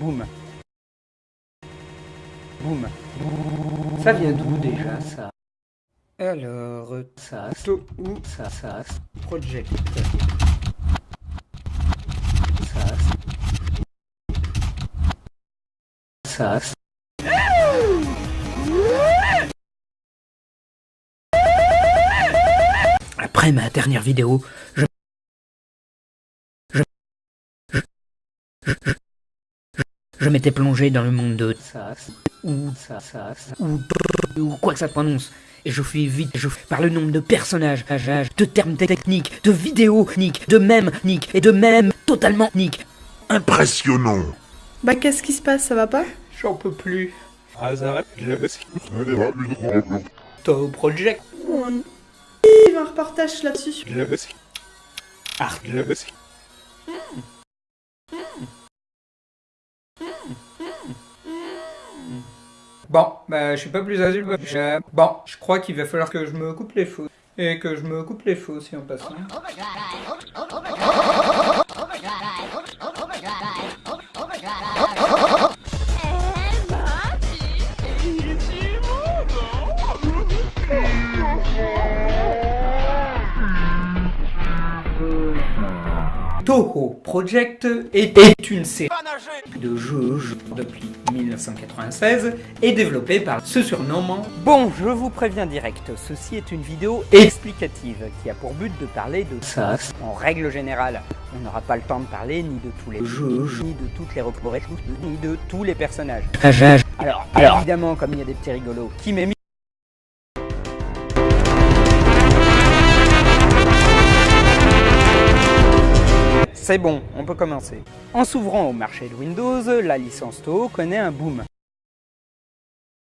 Boum. Boum. Ça vient d'où déjà ça? Alors, ça, to ou ça, ça, project. Ça, ça. Après ma dernière vidéo, je je m'étais plongé dans le monde de SAS ou SAS ou ou quoi que ça prononce. Et je fais vite je par le nombre de personnages, de termes techniques, de vidéos niques, de mèmes niques et de mèmes totalement niques. Impressionnant Bah qu'est-ce qui se passe, ça va pas? J'en peux plus. Toe Project. Il y a un reportage là-dessus. Ah, Bon, bah je suis pas plus adulte. Je- Bon, je crois qu'il va falloir que je me coupe les cheveux. Et que je me coupe les cheveux aussi en passant. Toho Project est, est une série de jeux jeux depuis 1996 et développée par ce surnommant Bon, je vous préviens direct, ceci est une vidéo explicative qui a pour but de parler de ça. En règle générale, on n'aura pas le temps de parler ni de tous les jeux, ni de toutes les reproches, ni de tous les personnages. Alors, alors, évidemment, comme il y a des petits rigolos qui m'aiment C'est bon, on peut commencer. En s'ouvrant au marché de Windows, la licence Toho connaît un boom.